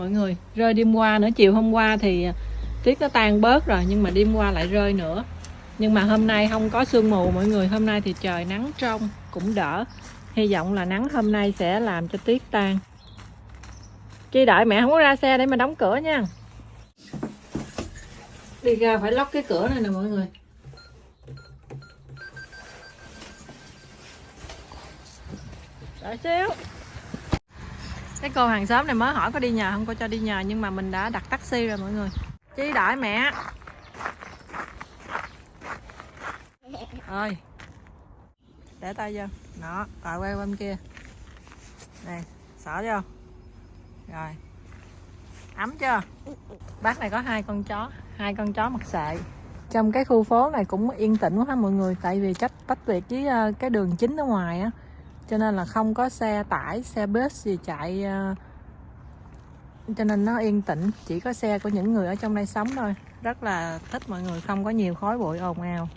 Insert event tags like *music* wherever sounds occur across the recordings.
mọi người. Rơi đêm qua nữa, chiều hôm qua thì à, tuyết nó tan bớt rồi, nhưng mà đêm qua lại rơi nữa. Nhưng mà hôm nay không có sương mù, mọi người. Hôm nay thì trời nắng trong, cũng đỡ. Hy vọng là nắng hôm nay sẽ làm cho tuyết tan. Chi đợi mẹ không có ra xe để mà đóng cửa nha. Đi ra phải lóc cái cửa này nè mọi người. Đợi xíu cái cô hàng xóm này mới hỏi có đi nhờ không? Có cho đi nhờ, nhưng mà mình đã đặt taxi rồi mọi người. Chi đợi mẹ. Ơi. Để tay vô. Đó tại quay qua bên kia. Này xỏ vô rồi. Ấm chưa? Bác này có hai con chó, hai con chó mặt sệ. Trong cái khu phố này cũng yên tĩnh quá ha mọi người, tại vì cách tách biệt với ờ, cái đường chính ở ngoài á cho nên là không có xe tải xe bus gì chạy ờ, cho nên nó yên tĩnh. Chỉ có xe của những người ở trong đây sống thôi. Rất là thích mọi người không có nhiều khói bụi ồn ào.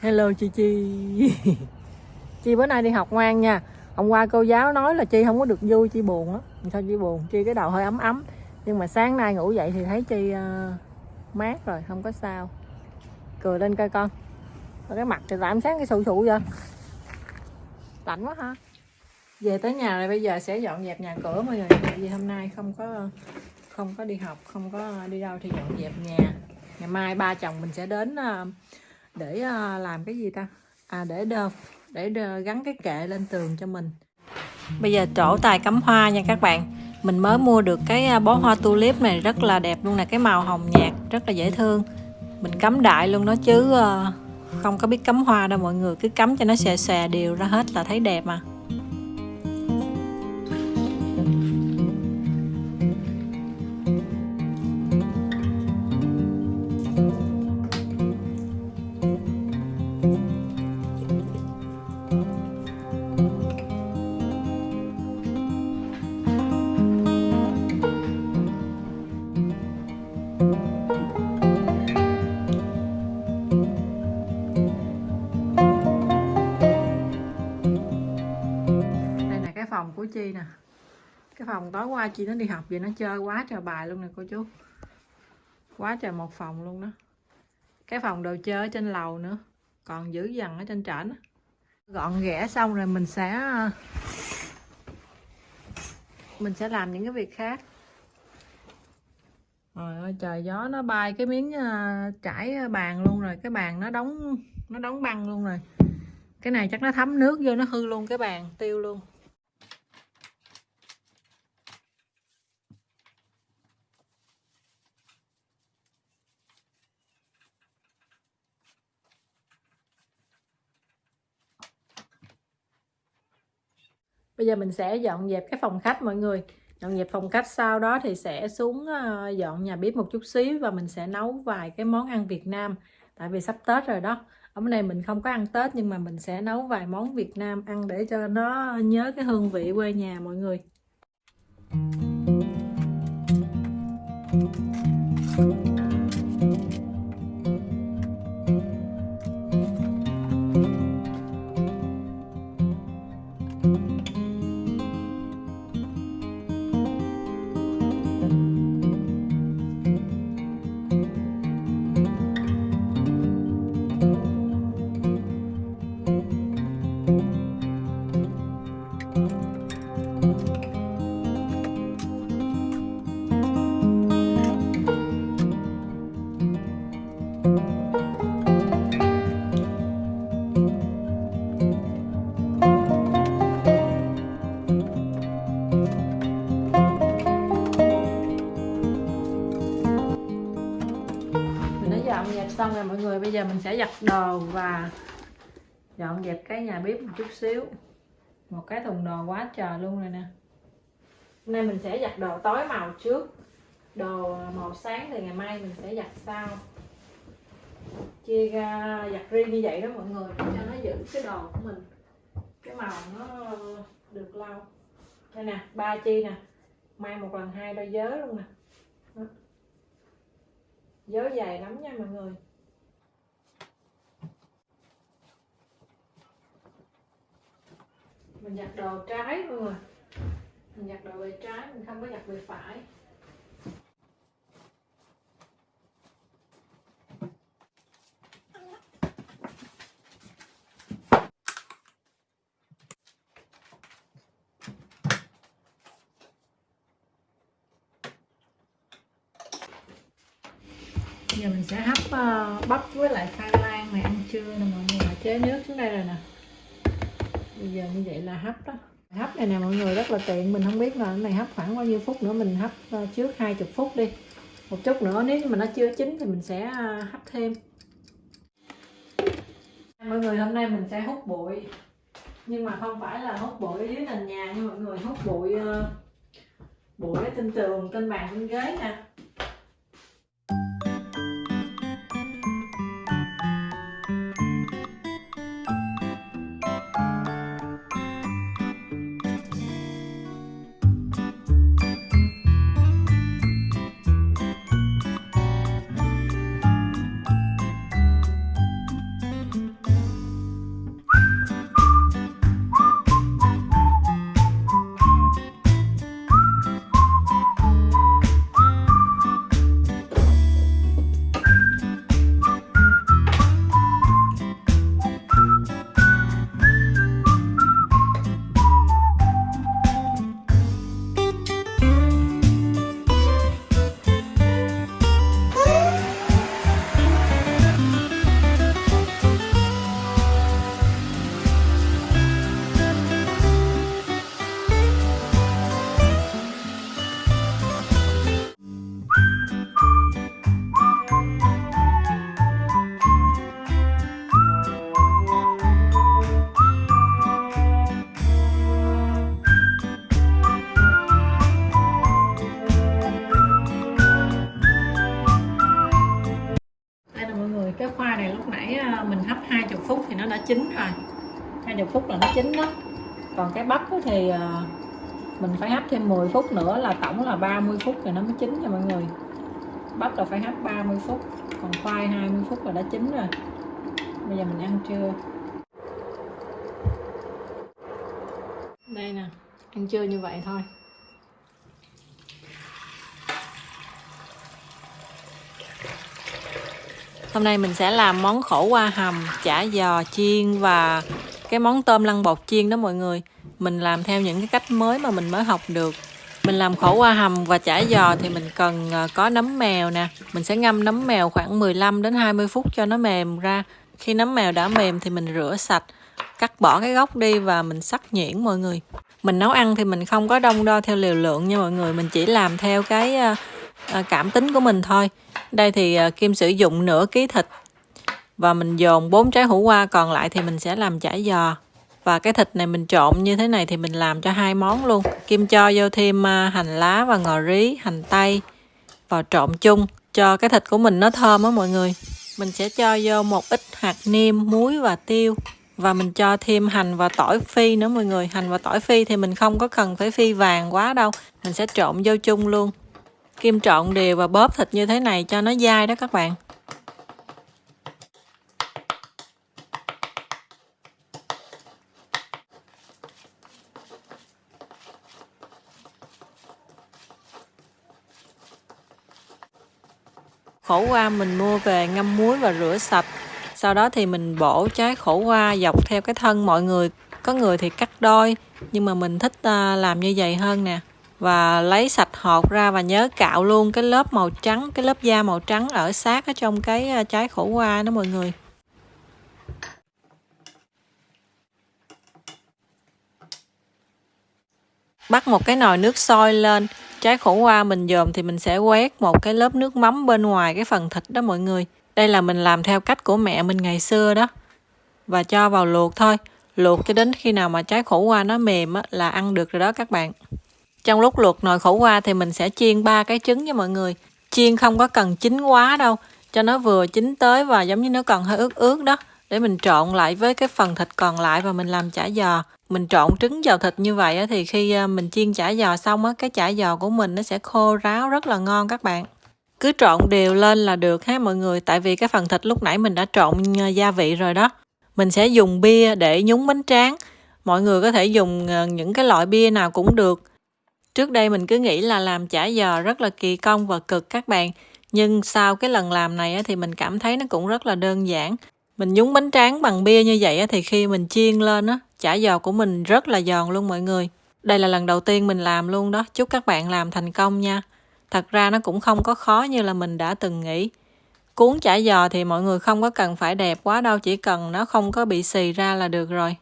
Hello chi chi. *laughs* Chi bữa nay đi học ngoan nha. Hôm qua cô giáo nói là chi không có được vui chi buồn á sao chi buồn? Chi cái đầu hơi ấm ấm. Nhưng mà sáng nay ngủ dậy thì thấy chi uh, mát rồi không có sao. Cười lên coi con. Cái mặt thì làm sáng cái sụ sụ vậy? Lạnh quá ha. Về tới nhà rồi bây giờ sẽ dọn dẹp nhà cửa mọi người tại vì hôm nay không có không có đi học không có đi đâu thì dọn dẹp nhà. Ngày mai ba chồng mình sẽ đến ờ, để ờ, làm cái gì ta? À để đơ để đơ, gắn cái kệ lên tường cho mình. Bây giờ trổ tài cắm hoa nha các bạn. Mình mới mua được cái ờ, bó hoa tulip này rất là đẹp luôn nè cái màu hồng nhạt rất là dễ thương. Mình cắm đại luôn đó chứ uh, không có biết cắm hoa đâu mọi người, cứ cắm cho nó xòe xòe đều ra hết là thấy đẹp mà. Của chi nè. Cái phòng tối qua chi nó đi học vậy nó chơi quá trời bài luôn nè cô chú. Quá trời một phòng luôn đó. Cái phòng đồ chơi ở trên lầu nữa, còn giữ dằn ở trên trển gọn ghẽ xong rồi mình sẽ mình sẽ làm những cái việc khác. Rồi ơi, trời, gió nó bay cái miếng ờ, trải bàn luôn rồi, cái bàn nó đóng nó đóng băng luôn rồi. Cái này chắc nó thấm nước vô nó hư luôn, cái bàn tiêu luôn. Bây giờ mình sẽ dọn dẹp cái phòng khách mọi người. Dọn dẹp phòng khách sau đó thì sẽ xuống ờ, dọn nhà bếp một chút xíu và mình sẽ nấu vài cái món ăn Việt Nam. Tại vì sắp Tết rồi đó. Ở bên này mình không có ăn Tết nhưng mà mình sẽ nấu vài món Việt Nam ăn để cho nó nhớ cái hương vị quê nhà mọi người. Thank you. Dọn dẹp xong rồi, mọi người. Bây giờ mình sẽ giặt đồ và dọn dẹp cái nhà bếp một chút xíu một cái thùng đồ quá trời luôn rồi nè. Hôm nay mình sẽ giặt đồ tối màu trước. Đồ màu sáng thì ngày mai mình sẽ giặt sau. Chia ra, giặt riêng như vậy đó mọi người cho nó giữ cái đồ của mình. Cái màu nó được lâu đây nè, ba chi nè. May một lần hai đôi giới luôn nè. Giới dày lắm nha mọi người. mình giặt đồ trái mọi người, à. mình giặt đồ về trái mình không có giặt về phải. Giờ mình sẽ hấp uh, bắp với lại khoai lang này ăn trưa nè mọi người. Chế nước xuống đây rồi nè bây giờ như vậy là hấp đó. Hấp này nè, mọi người rất là tiện. Mình không biết là cái này hấp khoảng bao nhiêu phút nữa. Mình hấp ờ, trước 20 phút đi. Một chút nữa, nếu mà nó chưa chín thì mình sẽ ờ, hấp thêm. Mọi người, hôm nay mình sẽ hút bụi. Nhưng mà không phải là hút bụi ở dưới nền nhà nha mọi người. Hút bụi ờ, bụi bụi trên tường, trên bàn, trên ghế nè này lúc nãy à, mình hấp 20 phút thì nó đã chín rồi. 20 phút là nó chín đó. Còn cái bắp thì à, mình phải hấp thêm 10 phút nữa là tổng là 30 phút thì nó mới chín nha mọi người. Bắp là phải hấp 30 phút còn khoai 20 phút là đã chín rồi. Bây giờ mình ăn trưa. Đây nè ăn trưa như vậy thôi Hôm nay mình sẽ làm món khổ qua hầm, chả giò chiên và cái món tôm lăn bột chiên đó mọi người. Mình làm theo những cái cách mới mà mình mới học được. Mình làm khổ qua hầm và chả giò thì mình cần ờ, có nấm mèo nè. Mình sẽ ngâm nấm mèo khoảng 15 đến 20 phút cho nó mềm ra. Khi nấm mèo đã mềm thì mình rửa sạch, cắt bỏ cái gốc đi và mình sắc nhuyễn mọi người. Mình nấu ăn thì mình không có đông đo theo liều lượng nha mọi người, mình chỉ làm theo cái ờ, ờ, cảm tính của mình thôi. Đây thì à, Kim sử dụng nửa ký thịt và mình dồn bốn trái hủ qua còn lại thì mình sẽ làm chả giò. Và cái thịt này mình trộn như thế này thì mình làm cho hai món luôn. Kim cho vô thêm à, hành lá và ngò rí, hành tây vào trộn chung cho cái thịt của mình nó thơm á mọi người. Mình sẽ cho vô một ít hạt nêm, muối và tiêu và mình cho thêm hành và tỏi phi nữa mọi người hành và tỏi phi thì mình không có cần phải phi vàng quá đâu mình sẽ trộn vô chung luôn kim trộn đều và bóp thịt như thế này cho nó dai đó các bạn. Khổ qua mình mua về ngâm muối và rửa sạch. Sau đó thì mình bổ trái khổ qua dọc theo cái thân mọi người. Có người thì cắt đôi, nhưng mà mình thích à, làm như vậy hơn nè và lấy sạch hột ra và nhớ cạo luôn cái lớp màu trắng cái lớp da màu trắng ở sát ở trong cái ờ, trái khổ qua đó mọi người. Bắt một cái nồi nước sôi lên. Trái khổ qua mình dòm thì mình sẽ quét một cái lớp nước mắm bên ngoài cái phần thịt đó mọi người. Đây là mình làm theo cách của mẹ mình ngày xưa đó. Và cho vào luộc thôi. Luộc cho đến khi nào mà trái khổ qua nó mềm á, là ăn được rồi đó các bạn trong lúc luộc nồi khổ qua thì mình sẽ chiên ba cái trứng cho mọi người. Chiên không có cần chín quá đâu, cho nó vừa chín tới và giống như nó còn hơi ướt ướt đó. Để mình trộn lại với cái phần thịt còn lại và mình làm chả giò. Mình trộn trứng vào thịt như vậy thì khi ờ, mình chiên chả giò xong á, cái chả giò của mình nó sẽ khô ráo rất là ngon các bạn. Cứ trộn đều lên là được ha mọi người, tại vì cái phần thịt lúc nãy mình đã trộn ờ, gia vị rồi đó. Mình sẽ dùng bia để nhúng bánh tráng. Mọi người có thể dùng ờ, những cái loại bia nào cũng được. Trước đây mình cứ nghĩ là làm chả giò rất là kỳ công và cực các bạn. Nhưng sau cái lần làm này thì mình cảm thấy nó cũng rất là đơn giản. Mình nhúng bánh tráng bằng bia như vậy thì khi mình chiên lên á, chả giò của mình rất là giòn luôn mọi người. Đây là lần đầu tiên mình làm luôn đó. Chúc các bạn làm thành công nha. Thật ra nó cũng không có khó như là mình đã từng nghĩ. cuốn chả giò thì mọi người không có cần phải đẹp quá đâu chỉ cần nó không có bị xì ra là được rồi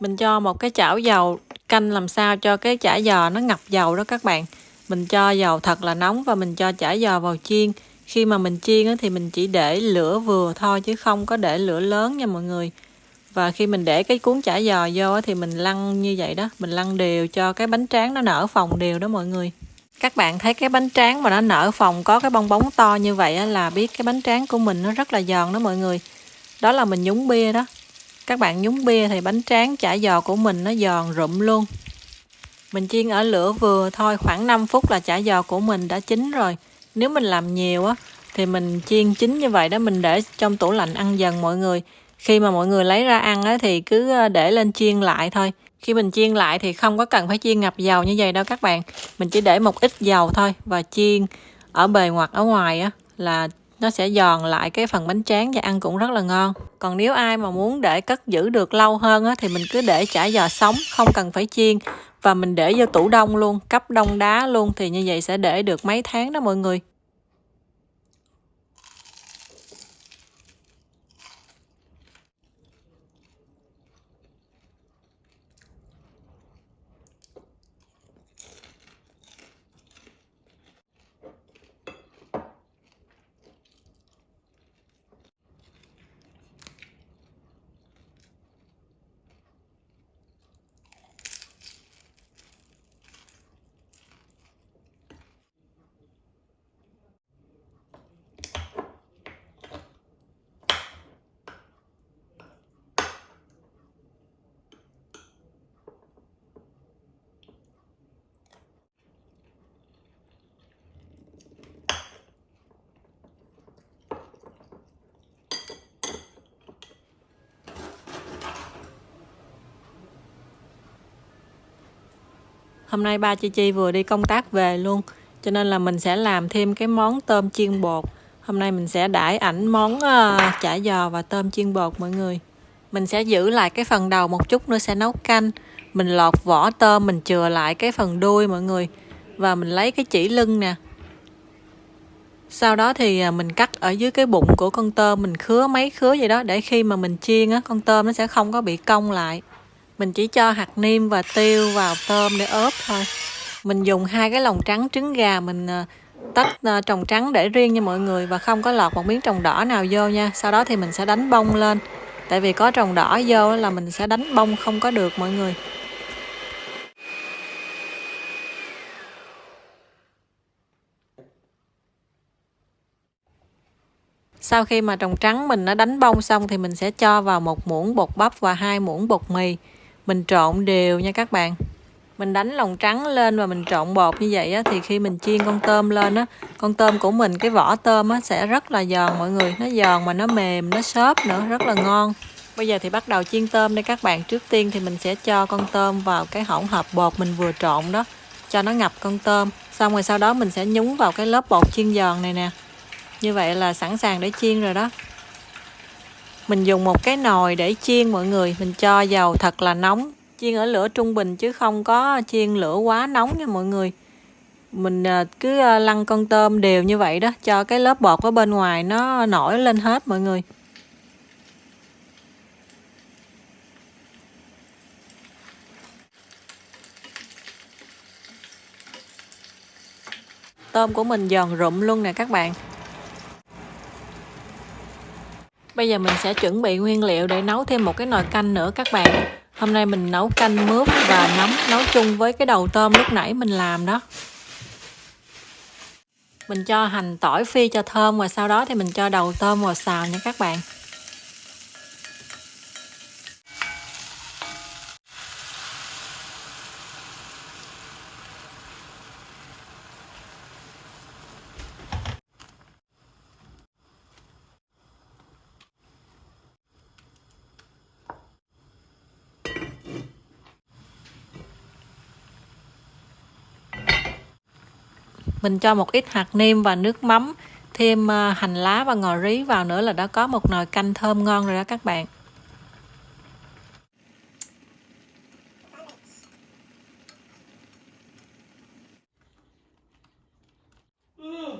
mình cho một cái chảo dầu canh làm sao cho cái chả giò nó ngập dầu đó các bạn. Mình cho dầu thật là nóng và mình cho chả giò vào chiên. Khi mà mình chiên thì mình chỉ để lửa vừa thôi chứ không có để lửa lớn nha mọi người. Và khi mình để cái cuốn chả giò vô thì mình lăn như vậy đó. Mình lăn đều cho cái bánh tráng nó nở phòng đều đó mọi người. Các bạn thấy cái bánh tráng mà nó nở phòng có cái bong bóng to như vậy là biết cái bánh tráng của mình nó rất là giòn đó mọi người. Đó là mình nhúng bia đó các bạn nhúng bia thì bánh tráng chả giò của mình nó giòn rụm luôn. Mình chiên ở lửa vừa thôi, khoảng 5 phút là chả giò của mình đã chín rồi. Nếu mình làm nhiều á, thì mình chiên chín như vậy đó, mình để trong tủ lạnh ăn dần mọi người. Khi mà mọi người lấy ra ăn á, thì cứ ờ, để lên chiên lại thôi. Khi mình chiên lại thì không có cần phải chiên ngập dầu như vậy đâu các bạn. Mình chỉ để một ít dầu thôi và chiên ở bề ngoặt ở ngoài á, là nó sẽ giòn lại cái phần bánh tráng và ăn cũng rất là ngon. Còn nếu ai mà muốn để cất giữ được lâu hơn á, thì mình cứ để chả giò sống không cần phải chiên. Và mình để vô tủ đông luôn cấp đông đá luôn thì như vậy sẽ để được mấy tháng đó mọi người. Hôm nay ba chị Chi vừa đi công tác về luôn cho nên là mình sẽ làm thêm cái món tôm chiên bột. Hôm nay mình sẽ đãi ảnh món uh, chả giò và tôm chiên bột mọi người. Mình sẽ giữ lại cái phần đầu một chút nữa sẽ nấu canh. Mình lọt vỏ tôm mình chừa lại cái phần đuôi mọi người. Và mình lấy cái chỉ lưng nè. Sau đó thì à, mình cắt ở dưới cái bụng của con tôm mình khứa mấy khứa vậy đó để khi mà mình chiên á con tôm nó sẽ không có bị cong lại mình chỉ cho hạt niêm và tiêu vào tôm để ốp thôi. Mình dùng hai cái lòng trắng trứng gà mình ờ, tách ờ, trồng trắng để riêng cho mọi người và không có lọt một miếng trồng đỏ nào vô nha. Sau đó thì mình sẽ đánh bông lên. Tại vì có trồng đỏ vô là mình sẽ đánh bông không có được mọi người. Sau khi mà trồng trắng mình đã đánh bông xong thì mình sẽ cho vào một muỗng bột bắp và hai muỗng bột mì mình trộn đều nha các bạn. Mình đánh lòng trắng lên và mình trộn bột như vậy á, thì khi mình chiên con tôm lên á con tôm của mình cái vỏ tôm á, sẽ rất là giòn mọi người. Nó giòn mà nó mềm nó xốp nữa rất là ngon. Bây giờ thì bắt đầu chiên tôm đây các bạn. Trước tiên thì mình sẽ cho con tôm vào cái hỗn hợp bột mình vừa trộn đó cho nó ngập con tôm. Xong rồi sau đó mình sẽ nhúng vào cái lớp bột chiên giòn này nè. Như vậy là sẵn sàng để chiên rồi đó mình dùng một cái nồi để chiên mọi người. Mình cho dầu thật là nóng. Chiên ở lửa trung bình chứ không có chiên lửa quá nóng nha mọi người. Mình à, cứ à, lăn con tôm đều như vậy đó, cho cái lớp bột ở bên ngoài nó nổi lên hết mọi người. Tôm của mình giòn rụm luôn nè các bạn. Bây giờ mình sẽ chuẩn bị nguyên liệu để nấu thêm một cái nồi canh nữa các bạn. Hôm nay mình nấu canh mướp và nấm, nấu chung với cái đầu tôm lúc nãy mình làm đó. Mình cho hành tỏi phi cho thơm và sau đó thì mình cho đầu tôm vào xào nha các bạn. mình cho một ít hạt nêm và nước mắm thêm à, hành lá và ngò rí vào nữa là đã có một nồi canh thơm ngon rồi đó các bạn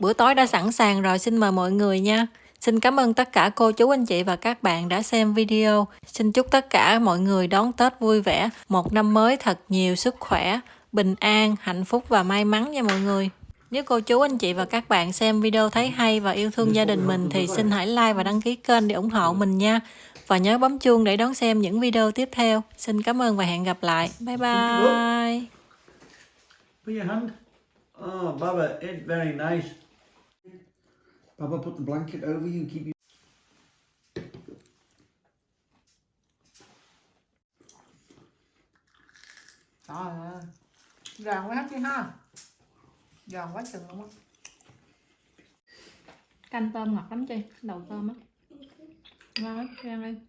bữa tối đã sẵn sàng rồi xin mời mọi người nha Xin cảm ơn tất cả cô chú anh chị và các bạn đã xem video. Xin chúc tất cả mọi người đón Tết vui vẻ, một năm mới thật nhiều sức khỏe, bình an, hạnh phúc và may mắn nha mọi người. Nếu cô chú anh chị và các bạn xem video thấy hay và yêu thương gia đình mình thì xin hãy like và đăng ký kênh để ủng hộ mình nha. Và nhớ bấm chuông để đón xem những video tiếp theo. Xin cảm ơn và hẹn gặp lại. Bye bye. Put your hand. Oh, Baba, it's very nice. Baba, put the blanket over you and keep you. Trời ơi. Giòn quá chứ ha. Giòn quá chừng luôn á. Canh tôm ngọt lắm chị, đầu tôm á. Ngon lắm, ăn đi.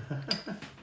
*laughs*